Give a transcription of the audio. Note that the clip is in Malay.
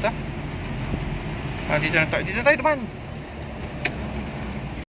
atas Ha, dia jangan tak, dia jangan tak depan.